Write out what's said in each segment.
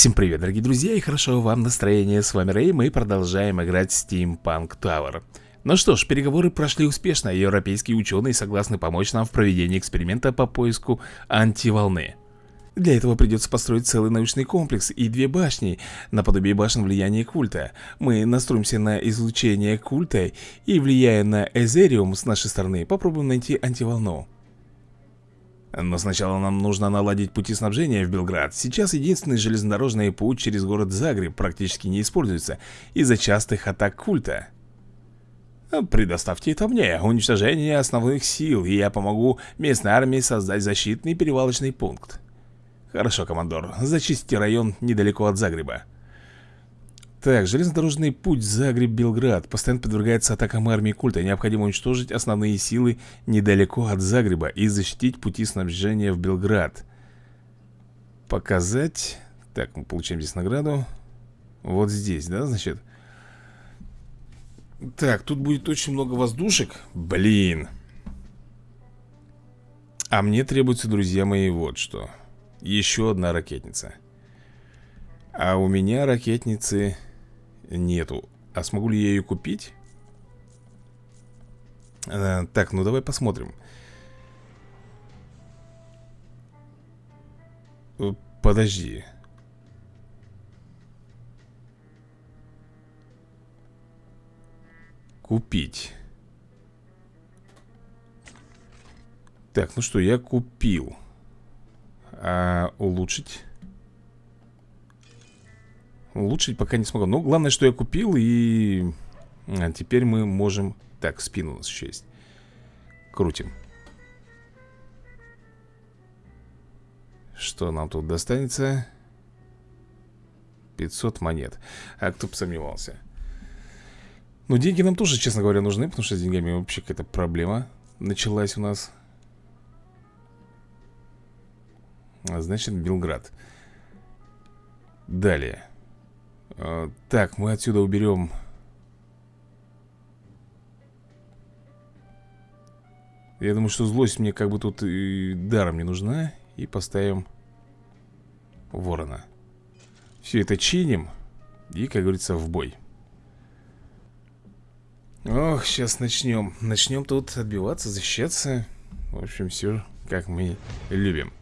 Всем привет, дорогие друзья, и хорошо вам настроение. С вами Рэй, мы продолжаем играть Steampunk Tower. Ну что ж, переговоры прошли успешно, европейские ученые согласны помочь нам в проведении эксперимента по поиску антиволны. Для этого придется построить целый научный комплекс и две башни, наподобие башен влияния культа. Мы настроимся на излучение культа и, влияя на Эзериум с нашей стороны, попробуем найти антиволну. Но сначала нам нужно наладить пути снабжения в Белград. Сейчас единственный железнодорожный путь через город Загреб практически не используется из-за частых атак культа. Предоставьте это мне, уничтожение основных сил, и я помогу местной армии создать защитный перевалочный пункт. Хорошо, командор, зачистите район недалеко от Загреба. Так, железнодорожный путь Загреб-Белград постоянно подвергается атакам армии культа. Необходимо уничтожить основные силы недалеко от Загреба и защитить пути снабжения в Белград. Показать... Так, мы получаем здесь награду. Вот здесь, да, значит? Так, тут будет очень много воздушек. Блин. А мне требуется, друзья мои, вот что. Еще одна ракетница. А у меня ракетницы нету. А смогу ли я ее купить? А, так, ну давай посмотрим. Э, подожди. Купить. Так, ну что, я купил. А улучшить? Улучшить пока не смогу Но главное, что я купил и... А, теперь мы можем... Так, спину у нас еще есть Крутим. Что нам тут достанется? 500 монет. А кто бы сомневался? Ну, деньги нам тоже, честно говоря, нужны Потому что с деньгами вообще какая-то проблема Началась у нас. А, Значит, Белград. Далее так, мы отсюда уберем Я думаю, что злость мне как бы тут и даром не нужна И поставим ворона. Все это чиним И, как говорится, в бой. Ох, сейчас начнем Начнем тут отбиваться, защищаться. В общем, все как мы любим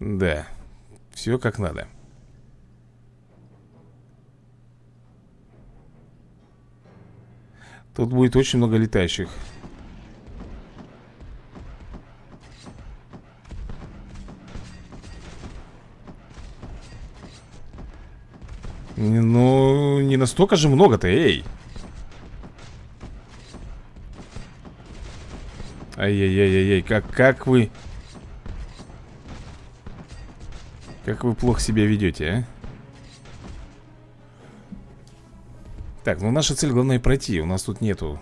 Да, все как надо. Тут будет очень много летающих. Ну, не настолько же много-то, эй! Ай-яй-яй-яй, как, как вы Как вы плохо себя ведете, а? Так, ну наша цель главное пройти. У нас тут нету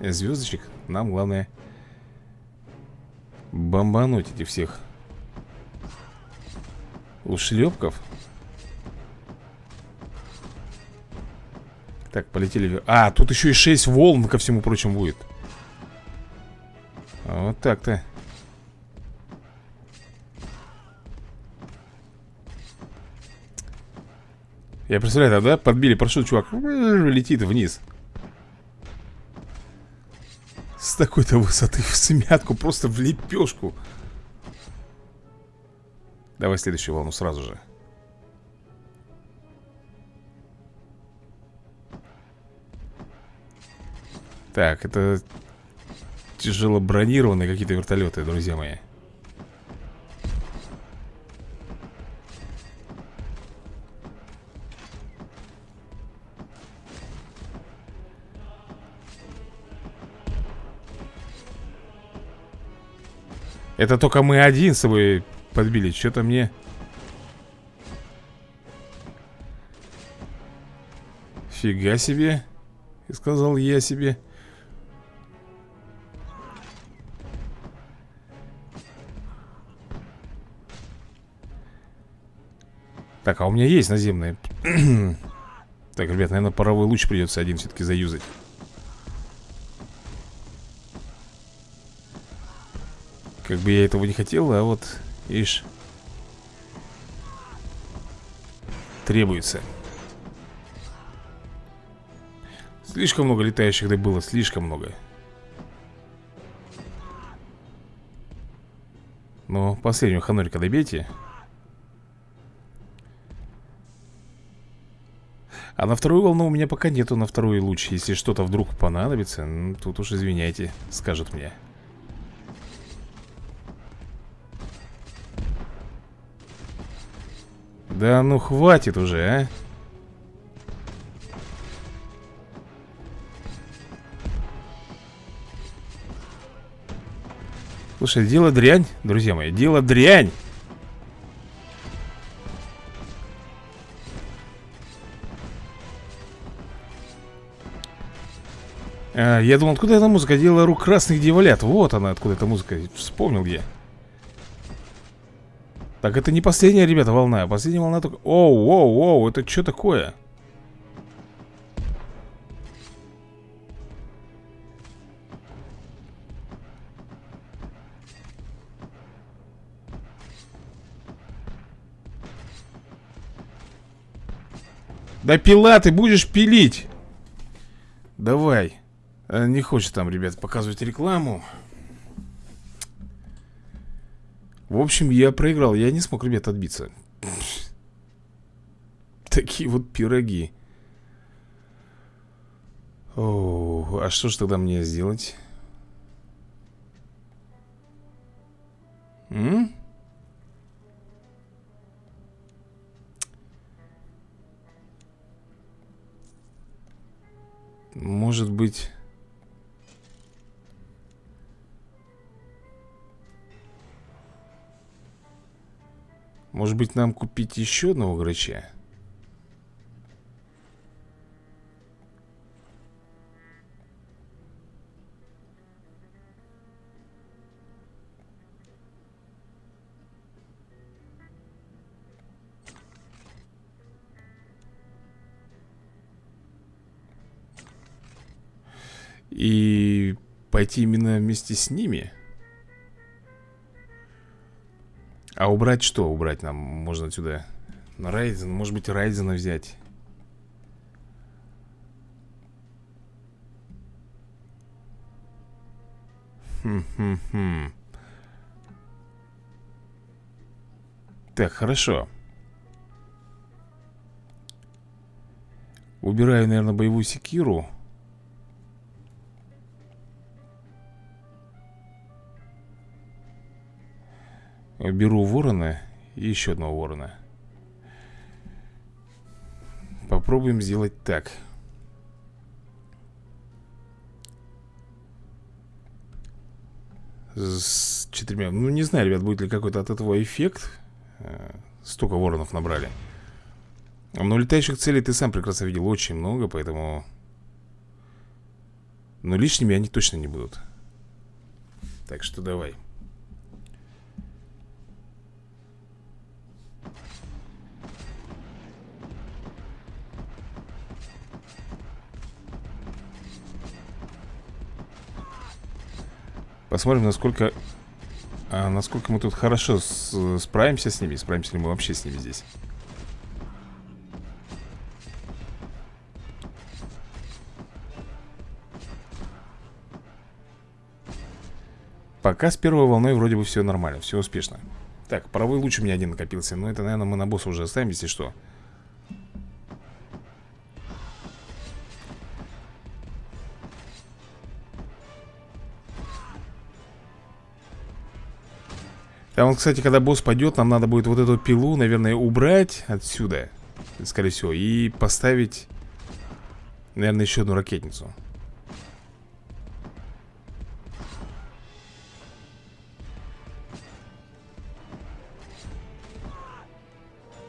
звездочек. Нам главное Бомбануть этих всех Ушлепков. Так, полетели А, тут еще и 6 волн ко всему прочему будет. Вот так-то Я представляю, да, подбили парашют, чувак летит вниз. С такой-то высоты в смятку, просто в лепешку. Давай следующую волну сразу же. Так, это тяжело бронированные какие-то вертолеты, друзья мои Это только мы один с собой подбили Что-то мне... Фига себе Сказал я себе. Так, а у меня есть наземные. Так, ребят, наверное, паровой луч придется один все-таки заюзать Как бы я этого не хотел, а вот, видишь Требуется. Слишком много летающих да было, слишком много. Ну, последнюю ханорика добейте. А на вторую волну у меня пока нету на второй луч. Если что-то вдруг понадобится ну, Тут уж извиняйте, скажут мне Да ну хватит уже, а. Слушай, дело дрянь, друзья мои, дело дрянь. А, Я думал, откуда эта музыка? Дело рук красных дьяволят. Вот она, откуда эта музыка. Вспомнил я Так это не последняя, ребята, волна. Последняя волна только... Оу, оу, оу, это что такое? Да пила ты будешь пилить. Давай. Э, Не хочет там, ребят, показывать рекламу В общем, я проиграл Я не смог, ребят, отбиться Такие вот пироги О, а что же тогда мне сделать? М? Может быть... Может быть нам купить еще одного грача? И пойти именно вместе с ними А убрать что? Убрать нам? Можно отсюда. Райзен, может быть Райзена взять. Хм-хм-хм. Так, хорошо. Убираю, наверное, боевую секиру Беру ворона и еще одного ворона. Попробуем сделать так. С четырьмя. Ну не знаю, ребят, будет ли какой-то от этого эффект. Э, Столько воронов набрали. Но летающих целей ты сам прекрасно видел Очень много, поэтому Но лишними они точно не будут. Так что давай Посмотрим, насколько... А, насколько мы тут хорошо с, справимся с ними Справимся ли мы вообще с ними здесь. Пока с первой волной вроде бы все нормально, все успешно. Так, паровой луч у меня один накопился Но это, наверное, мы на босса уже оставим, если что Там, кстати, когда босс пойдет, нам надо будет вот эту пилу, наверное, убрать отсюда Скорее всего И поставить, наверное, еще одну ракетницу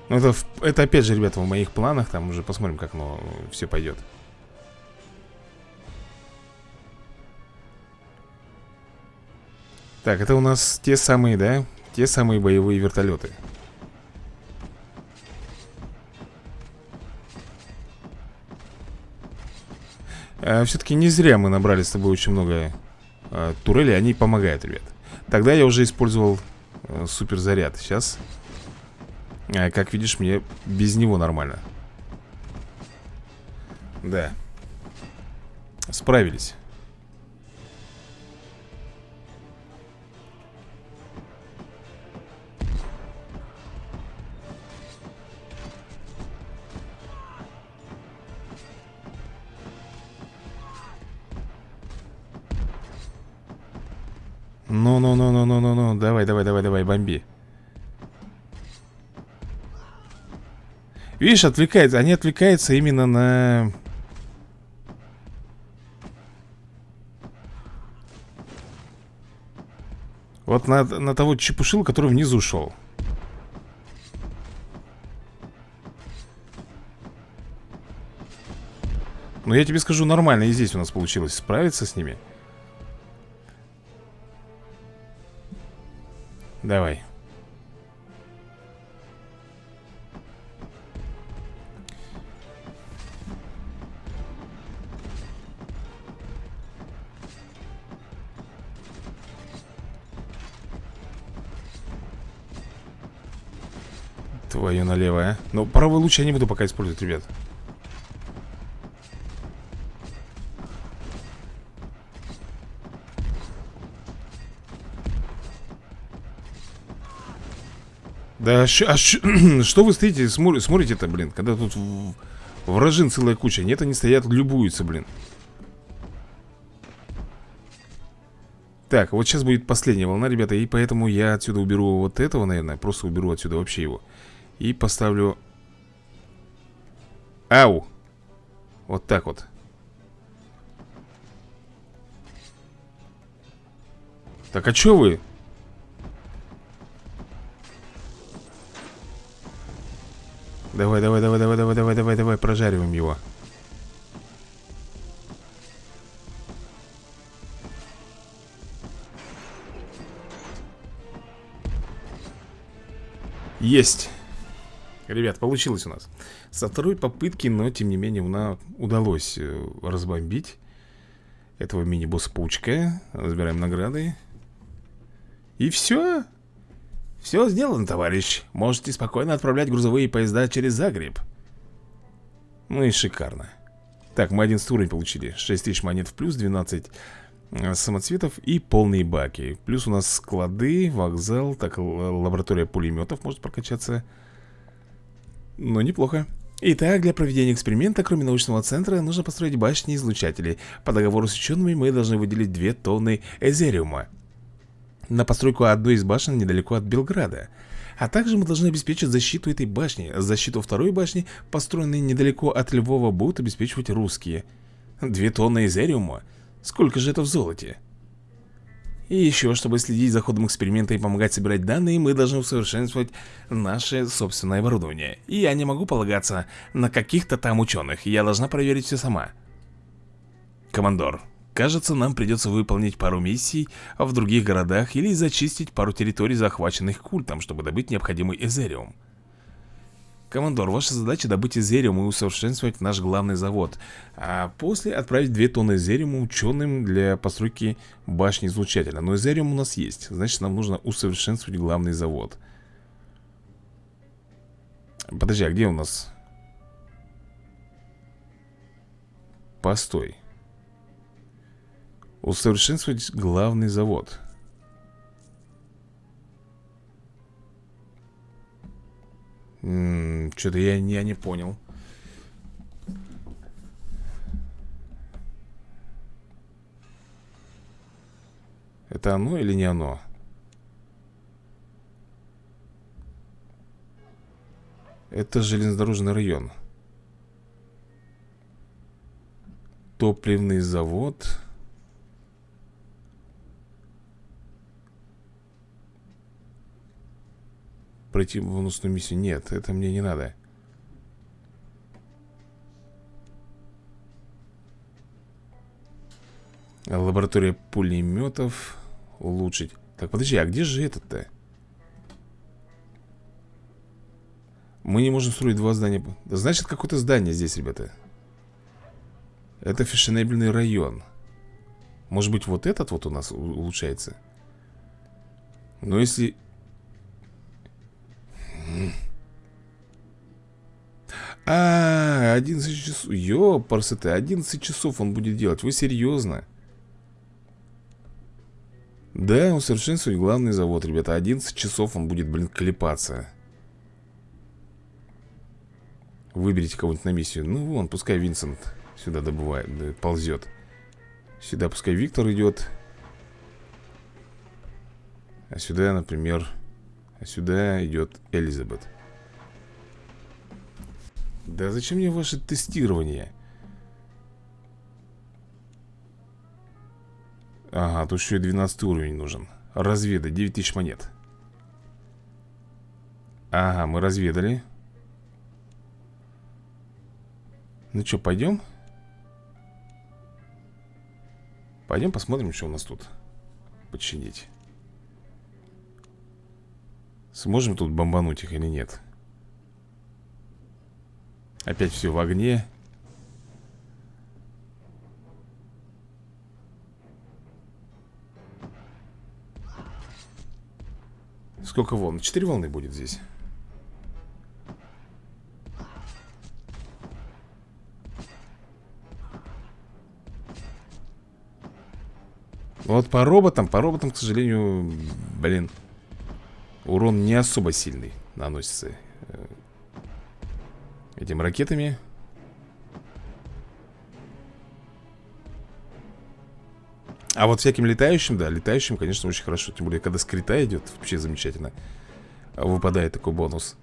Ну, это, это опять же, ребята, в моих планах Там уже посмотрим, как оно все пойдет Так, это у нас те самые, да? Те самые боевые вертолеты. А, Все-таки не зря мы набрали с тобой очень много а, турелей. Они помогают, ребят. Тогда я уже использовал э, суперзаряд. Сейчас, э, как видишь, мне без него нормально. Да. Справились Ну-ну-ну-ну-ну-ну-ну Давай, давай, давай, давай, бомби. Видишь, отвлекается Они отвлекаются именно на... Вот на, на того чепушил, который внизу шел. Но я тебе скажу, нормально и здесь у нас получилось справиться с ними Давай. Твою налево, а Ну, правый луч я не буду пока использовать, ребят Да, а что вы стоите, смотрите-то, блин Когда тут вражин целая куча Нет, они стоят, любуются, блин. Так, вот сейчас будет последняя волна, ребята И поэтому я отсюда уберу вот этого, наверное Просто уберу отсюда вообще его. И поставлю Ау. Вот так вот. Так, а чё вы? Давай, давай, давай, давай, давай, давай, давай, давай, прожариваем его. Есть. Ребят, получилось у нас. Со второй попытки, но тем не менее, нам удалось э, разбомбить этого мини-босса-паучка. Разбираем награды. И все. Все сделано, товарищ. Можете спокойно отправлять грузовые поезда через Загреб. Ну и шикарно. Так, мы 11 уровень получили. 6000 монет в плюс, 12 э, самоцветов и полные баки. Плюс у нас склады, вокзал, так, лаборатория пулеметов может прокачаться. Но неплохо. Итак, для проведения эксперимента, кроме научного центра, нужно построить башни-излучатели. По договору с учеными мы должны выделить 2 тонны эзериума на постройку одной из башен недалеко от Белграда. А также мы должны обеспечить защиту этой башни. Защиту второй башни, построенной недалеко от Львова, будут обеспечивать русские. Две тонны изериума? Сколько же это в золоте? И еще, чтобы следить за ходом эксперимента и помогать собирать данные, мы должны усовершенствовать наше собственное оборудование. И я не могу полагаться на каких-то там ученых, я должна проверить все сама. Командор, Кажется, нам придется выполнить пару миссий в других городах или зачистить пару территорий, захваченных культом, чтобы добыть необходимый эзериум. Командор, ваша задача добыть эзериум и усовершенствовать наш главный завод, а после отправить 2 тонны эзериума ученым для постройки башни излучателя. Но эзериум у нас есть, значит нам нужно усовершенствовать главный завод. Подожди, а где у нас? Постой. Усовершенствовать главный завод. Что-то я, я не понял. Это оно или не оно? Это железнодорожный район. Топливный завод пройти бонусную миссию. Нет, это мне не надо. Лаборатория пулеметов улучшить. Так, подожди, а где же этот-то? Мы не можем строить два здания. Значит, какое-то здание здесь, ребята. Это фешенебельный район. Может быть, вот этот вот у нас улучшается? Но если... А, 11 часов Ёпарсы ты, 11 часов он будет делать Вы серьезно? Да, усовершенствовать главный завод, ребята 11 часов он будет, блин, клепаться Выберите кого-нибудь на миссию. Ну вон, пускай Винсент сюда добывает, ползет Сюда пускай Виктор идет А сюда, например А сюда идет Элизабет Да зачем мне ваше тестирование? Ага, тут еще и 12 уровень нужен. Разведать, 9000 монет. Ага, мы разведали. Ну что, пойдем? Пойдем посмотрим, что у нас тут Починить. Сможем тут бомбануть их или нет Опять все в огне. Сколько волн? Четыре волны будет здесь. Вот по роботам, по роботам, к сожалению, блин, урон не особо сильный наносится этим ракетами. А вот всяким летающим, да, летающим, конечно, очень хорошо. Тем более, когда скрита идет, вообще замечательно. Выпадает такой бонус.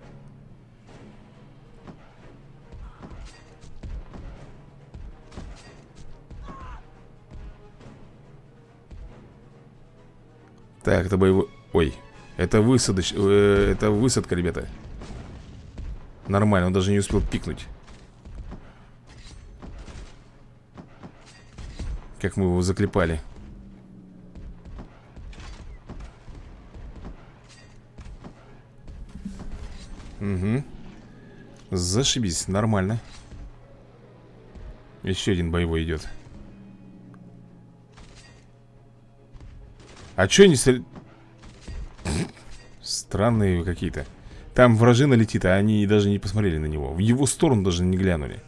Так, это боевой... Ой, это высадоч... Э, это высадка, ребята Нормально, он даже не успел пикнуть. Как мы его заклепали. Угу Зашибись, нормально. Еще один боевой идет. А что они? Странные какие-то Там вражина летит, а они даже не посмотрели на него. В его сторону даже не глянули.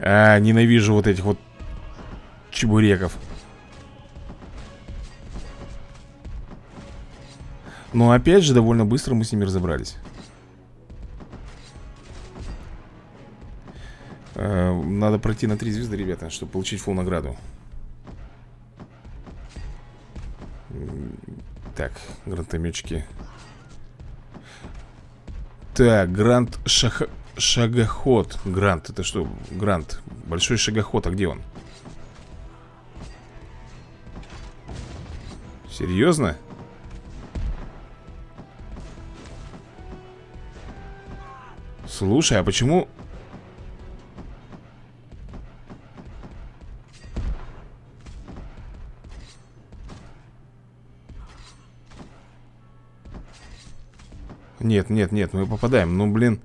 А, ненавижу вот этих вот чебуреков. Но опять же, довольно быстро мы с ними разобрались надо пройти на три звезды, ребята, чтобы получить фул награду. Так, гранатометчики. Так, грант шах... шагоход. Грант, это что? Грант. Большой шагоход, а где он? Серьезно? Слушай, а почему Нет, нет, нет, мы попадаем. Ну, блин.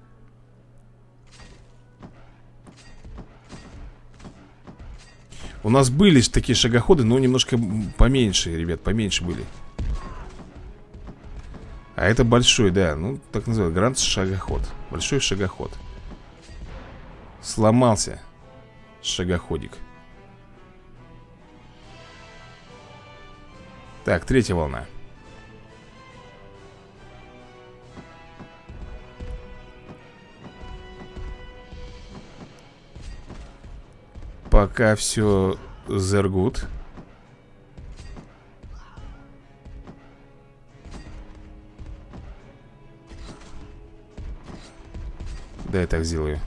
У нас были такие шагоходы, но немножко поменьше, ребят, поменьше были. А это большой, да, ну, так называют, грант шагоход. Большой шагоход. Сломался Шагоходик. Так, третья волна Пока все зергут. Да, я так сделаю.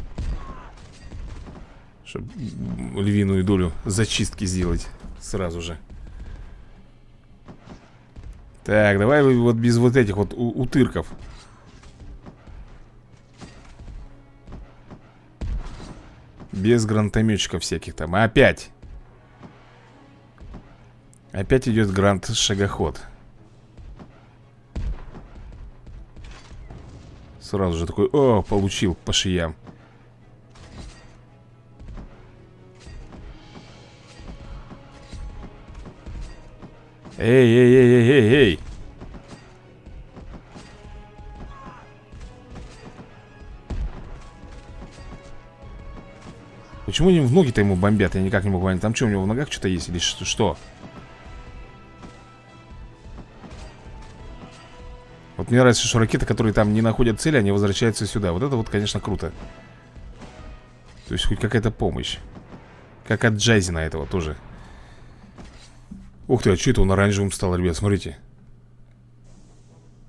Чтобы львиную долю зачистки сделать сразу же. Так, давай вот без вот этих вот утырков. Без гранатометчиков всяких там. А опять. Опять идет грант-шагоход. Сразу же такой, о, получил по шиям Эй, эй, эй, эй, эй, эй Почему они в ноги-то ему бомбят? Я никак не могу понять. Там что, у него в ногах что-то есть или что? Вот мне нравится, что ракеты, которые там не находят цели, они возвращаются сюда. Вот это вот, конечно, круто. То есть хоть какая-то помощь. Как от Джайзена этого тоже. Ух ты, а что это он оранжевым стал, ребят? Смотрите.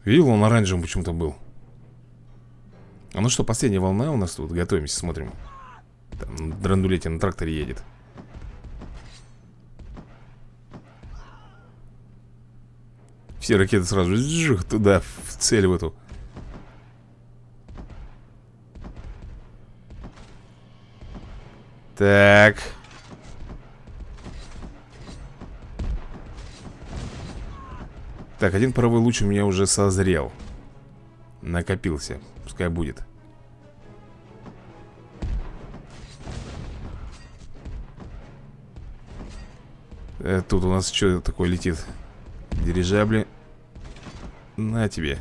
Видел, он оранжевым почему-то был. А ну что, последняя волна у нас тут. Готовимся, смотрим. Там драндулете на тракторе едет. Все ракеты сразу жух, туда, в цель в эту. Так. Так, один паровой луч у меня уже созрел. Накопился. Пускай будет. Э, тут у нас что такое летит? Дирижабли. На тебе.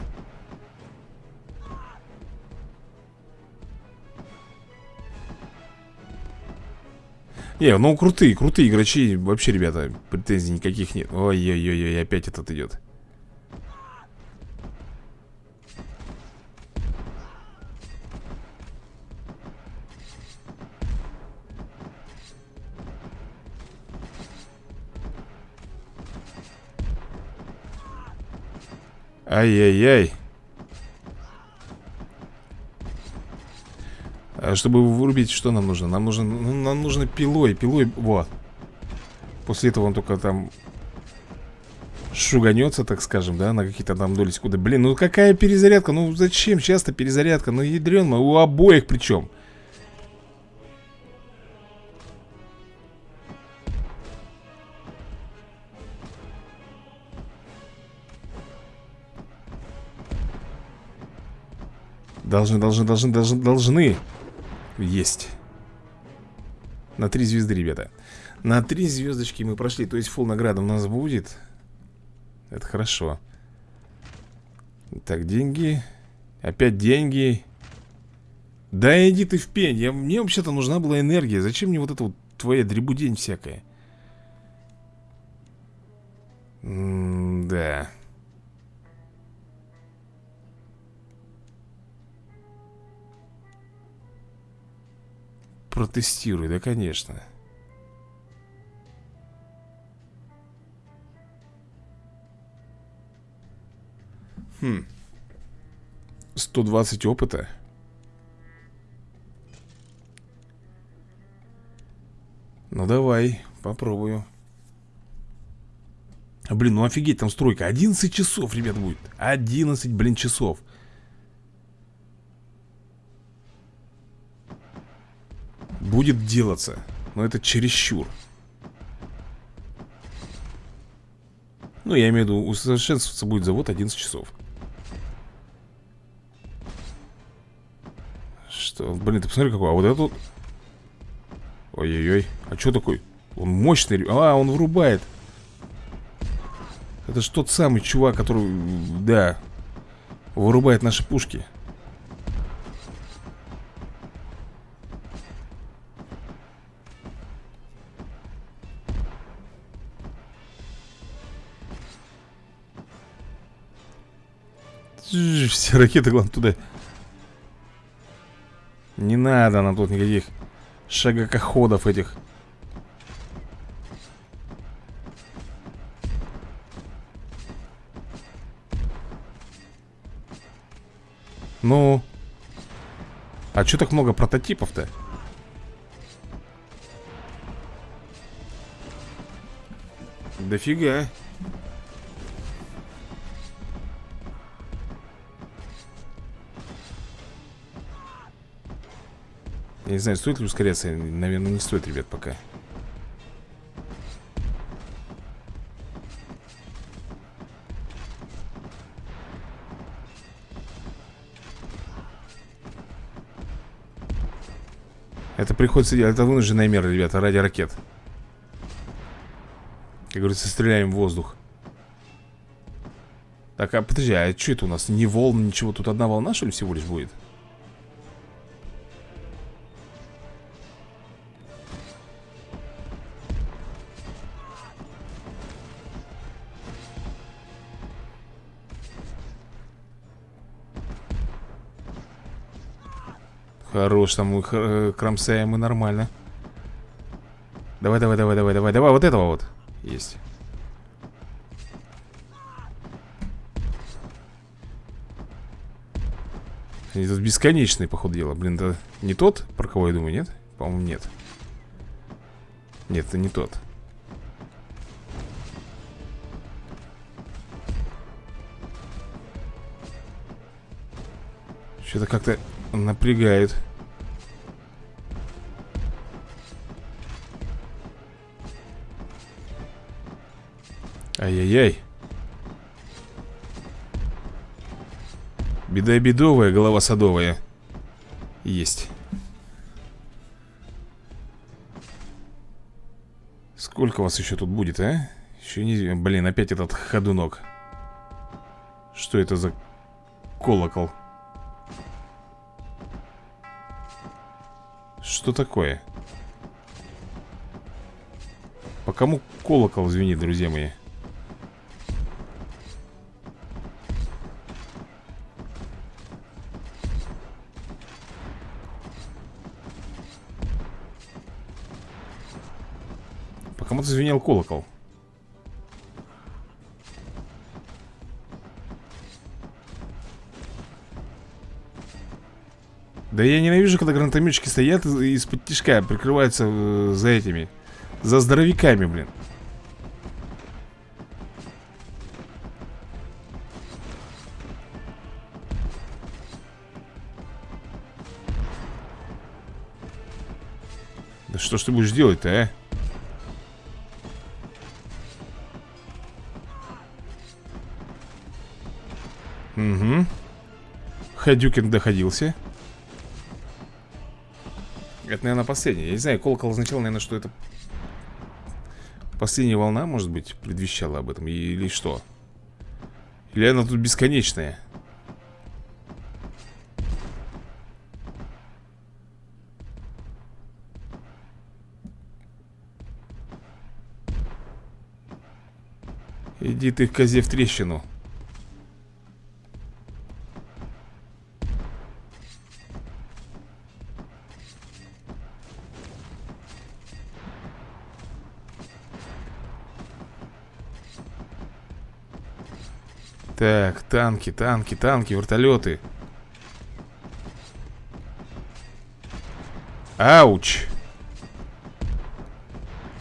Не, ну крутые, крутые играчи Вообще, ребята, претензий никаких нет Ой-ой-ой, опять этот идет Ай-яй-яй. А чтобы вырубить, что нам нужно? Нам нужно, ну, нам нужно пилой, пилой, вот. После этого он только там шуганется, так скажем, да, на какие-то там доли секунды. Блин, ну какая перезарядка? Ну зачем часто перезарядка? Ну ядрен, у обоих причем. Должны, должны, должны, должны, должны. Есть. На три звезды, ребята. На три звездочки мы прошли. То есть фул награда у нас будет. Это хорошо. Так, деньги. Опять деньги. Да иди ты в пень. Я, мне вообще-то нужна была энергия. Зачем мне вот это вот твоя дребудень всякая? М да. Протестируй, да, конечно. Хм. 120 опыта. Ну давай, попробую. Блин, ну офигеть, там стройка 11 часов, ребят, будет 11, блин, часов будет делаться Но это чересчур. Ну, я имею в виду, усовершенствоваться будет завод 11 часов. Что, блин, ты посмотри какой А вот этот Ой-ой-ой, а что такой? Он мощный, а, он врубает. Это же тот самый чувак, который, да Вырубает наши пушки Все ракеты, главное, туда. Не надо нам тут никаких шагокоходов этих. Ну А что так много прототипов-то? Дофига не знаю, стоит ли ускоряться Наверное, не стоит, ребят, пока Это приходится делать, это вынужденная мера, ребята, ради ракет Как говорится, стреляем в воздух Так, а подожди, а что это у нас? Не волн, ничего, тут одна волна, что ли, всего лишь будет? Хорош, там мы э, кромсаем мы нормально. Давай, давай, давай, давай, давай, давай, вот этого вот Есть. Они тут бесконечные, походу дела. Блин, это не тот, про кого я думаю, нет? По-моему, нет. Нет, это не тот. Что-то как-то напрягает Ай-яй-яй Беда бедовая, голова садовая Есть Сколько вас еще тут будет, а? Еще не... Блин, опять этот ходунок Что это за колокол? Что такое? По кому колокол звенит, друзья мои? Кому-то звенел колокол. Да я ненавижу, когда гранатометчики стоят из-под тишка Прикрываются э, за этими За здоровяками, блин Да что ж ты будешь делать-то, а? Угу Хадюкин доходился это, наверное, последняя. Я не знаю, колокол означал, наверное, что это Последняя волна, может быть, предвещала об этом Или что? Или она тут бесконечная? Иди ты, козе, в трещину Так, танки, танки, танки, вертолеты. Ауч!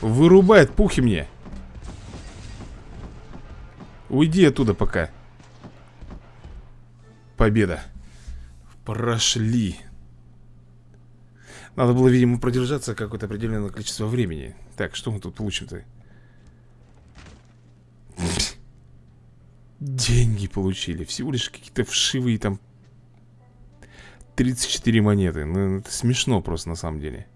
Вырубает пухи мне. Уйди оттуда пока. Победа. Прошли. Надо было, видимо, продержаться какое-то определенное количество времени. Так, что мы тут получим-то? Деньги получили. Всего лишь какие-то вшивые там 34 монеты. Ну, это смешно просто на самом деле.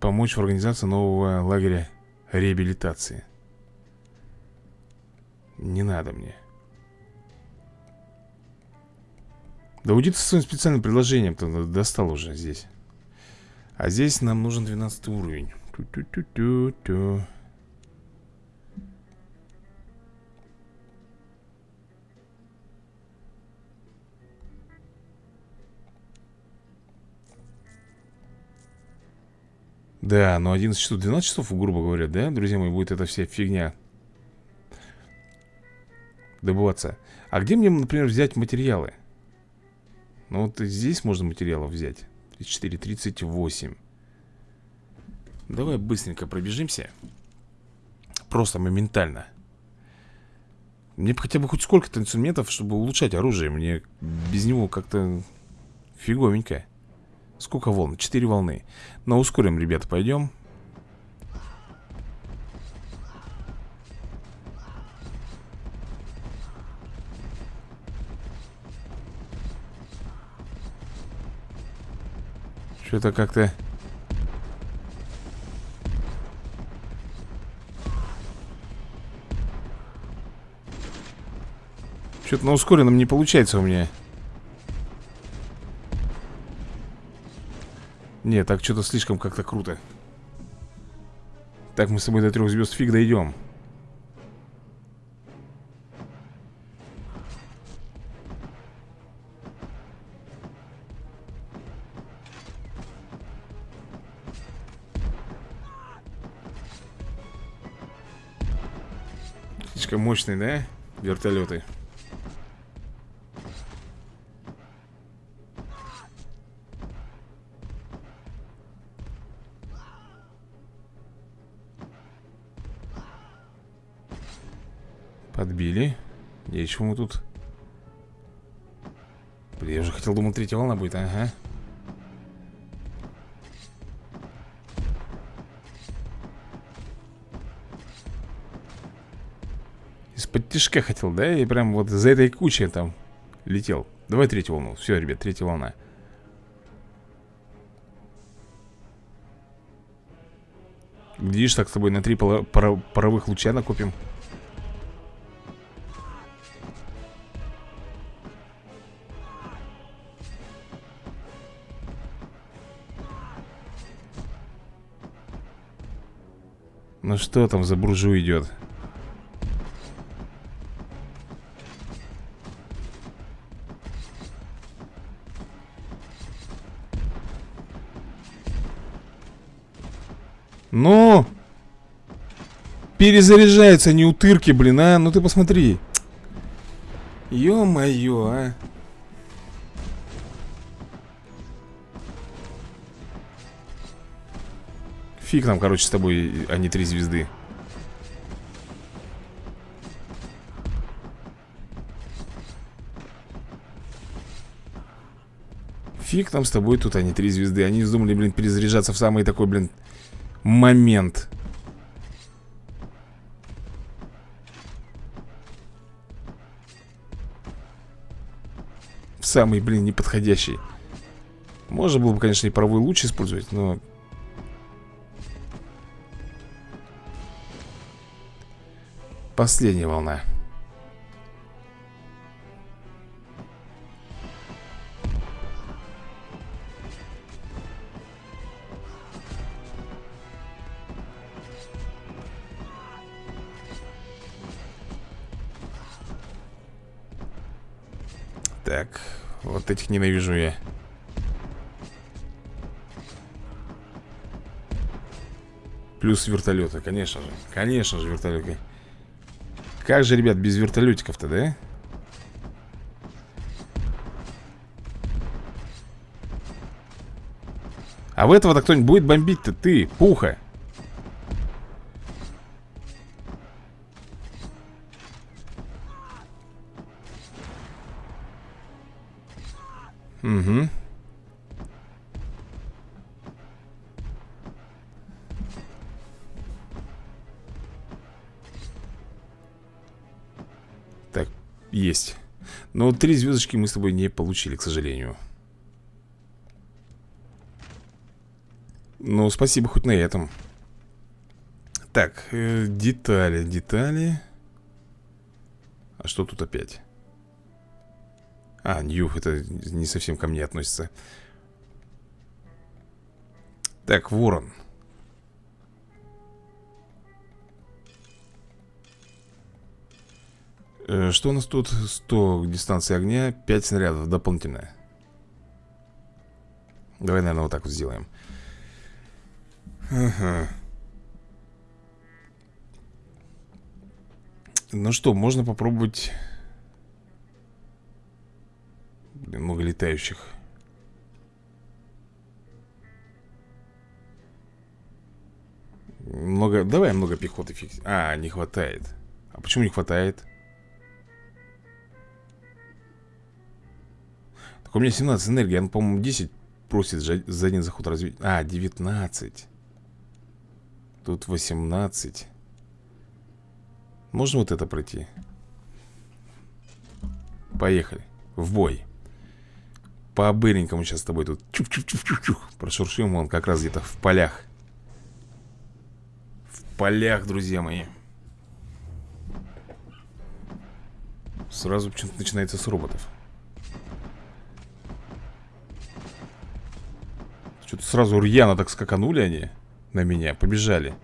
Помочь в организации нового лагеря реабилитации. Не надо мне. Да уйди ты со своим специальным предложением-то достал уже здесь. А здесь нам нужен 12 уровень. Ту-ту-ту-ту-ту. Да, но 11 часов, 12 часов, грубо говоря, да, друзья мои, будет эта вся фигня Добываться. А где мне, например, взять материалы? Ну вот здесь можно материалов взять. 34, 38 Давай быстренько пробежимся. Просто моментально. Мне бы хотя бы хоть сколько-то инструментов, чтобы улучшать оружие. Мне без него как-то фиговенько Сколько волн? Четыре волны. Но ускорим, ребята, пойдем. Что-то как-то Что-то на ускоренном не получается у меня. Не, так что-то слишком как-то круто. Так мы с тобой до трех звезд фиг дойдем. Слишком мощные, да? Вертолеты. Чего мы тут? Блин, я уже хотел, думал, третья волна будет, ага. Из-под тяжка хотел, да? И прям вот за этой кучей там летел. Давай третью волну. Все, ребят, третья волна. Видишь, так с тобой на три паровых луча накопим. Ну что там за буржу идет? Ну! Перезаряжаются не утырки, блин, а? Ну ты посмотри. Ё-моё, а. Фиг нам, короче, с тобой, а не три звезды. Фиг нам с тобой тут, а три звезды. Они вздумали, блин, перезаряжаться в самый такой, блин, момент. В самый, блин, неподходящий. Можно было бы, конечно, и паровой луч использовать, но Последняя волна. Так, вот этих ненавижу я. Плюс вертолеты, конечно же. Конечно же, вертолеты. Как же, ребят, без вертолетиков-то, да? А в этого-то кто-нибудь будет бомбить-то? Ты, пуха Есть. Но три звездочки мы с тобой не получили, к сожалению. Ну, спасибо хоть на этом. Так, э, детали, детали. А что тут опять? А, Нью, это не совсем ко мне относится. Так, ворон. Что у нас тут? 100 дистанции огня, 5 снарядов дополнительно. Давай, наверное, вот так вот сделаем. Ага. Ну что, можно попробовать... Блин, много летающих. Много... Давай много пехоты фикс... А, не хватает. А почему не хватает? У меня 17 энергии, он, по-моему, 10 просит за один заход развить. А, 19. Тут 18. Можно вот это пройти? Поехали. В бой. По-быренькому сейчас с тобой тут чух-чух-чух-чух Прошуршим он как раз где-то в полях В полях, друзья мои Сразу почему-то начинается с роботов Что-то сразу рьяно так скаканули они На меня, побежали.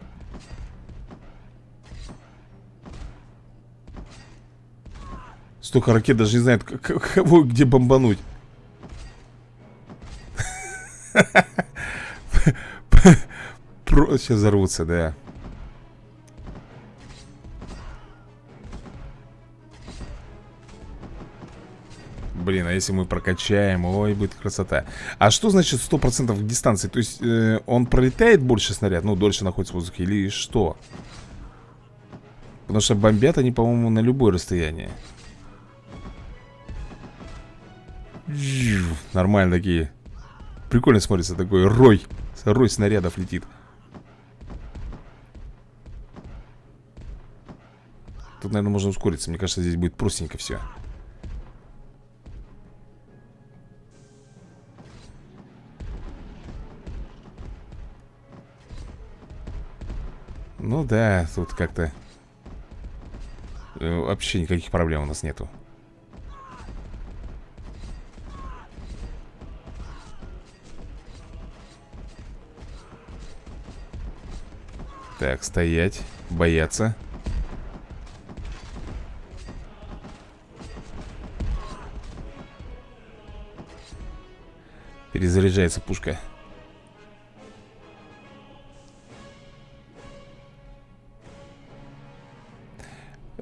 Столько ракет даже не знают, кого где бомбануть. Сейчас взорвутся, да Блин, а если мы прокачаем, ой, будет красота. А что значит 100% дистанции? То есть э, он пролетает больше снаряд, ну, дольше находится в воздухе или что? Потому что бомбят они, по-моему, на любое расстояние. Нормально такие. Прикольно смотрится такой рой Рой снарядов летит. Тут, наверное, можно ускориться. Мне кажется, здесь будет простенько все Ну да, тут как-то э, Вообще никаких проблем у нас нету. Так, стоять, бояться. Перезаряжается пушка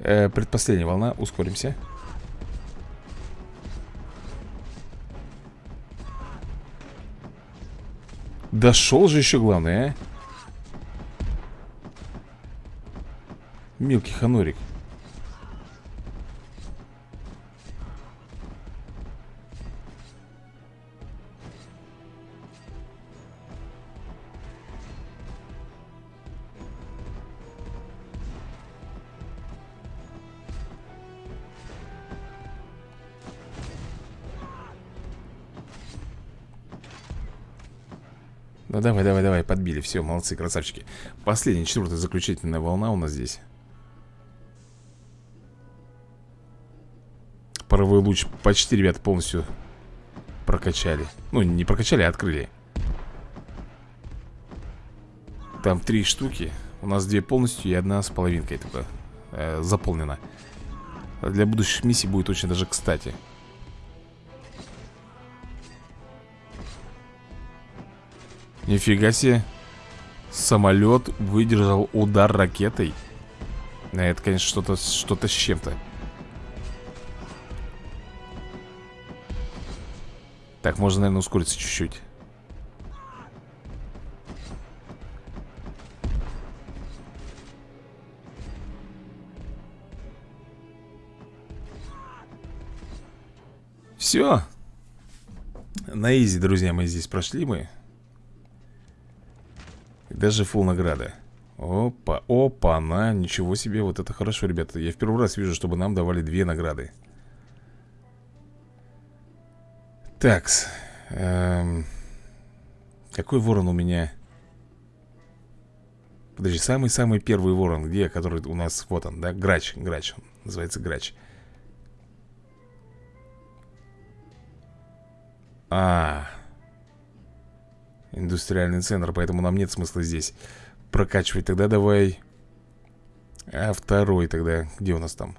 э, Предпоследняя волна, ускоримся. Дошел же еще главное, а? Мелкий ханорик Ну давай, давай, давай, подбили. Все, молодцы, красавчики. Последняя, четвертая, заключительная волна у нас здесь. Паровой луч почти, ребят, полностью прокачали. Ну, не прокачали, а открыли. Там три штуки. У нас две полностью и одна с половинкой только э, заполнена. Для будущих миссий будет очень даже кстати Нифига себе. Самолет выдержал удар ракетой. Это, конечно, что-то что, -то, с чем-то. Так, можно, наверное, ускориться чуть-чуть. Все На изи, друзья, мы здесь прошли мы Даже фул награда Опа, опа, на, ничего себе, вот это хорошо, ребята Я в первый раз вижу, чтобы нам давали две награды Такс. Эм, какой ворон у меня? Подожди, самый-самый первый ворон, где, который у нас, вот он, да, грач, грач, он называется грач. А, индустриальный центр, поэтому нам нет смысла здесь прокачивать. Тогда давай, а второй тогда, где у нас там?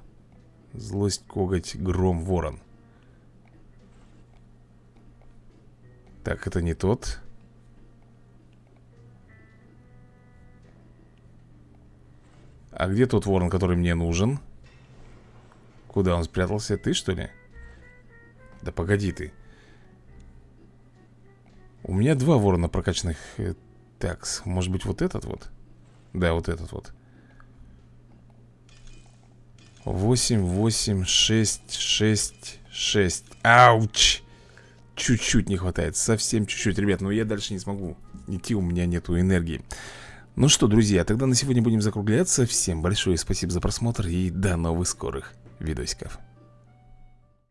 Злость, коготь, гром, ворон. Так, это не тот А где тот ворон, который мне нужен? Куда он спрятался? Ты, что ли? Да погоди ты У меня два ворона прокачанных э, Так, может быть вот этот вот? Да, вот этот вот. 8, 8, 6, 6, 6 Ауч! чуть-чуть не хватает Совсем чуть-чуть, ребят, но я дальше не смогу Идти, у меня нету энергии. Ну что, друзья, тогда на сегодня будем закругляться. Всем большое спасибо за просмотр И до новых скорых видосиков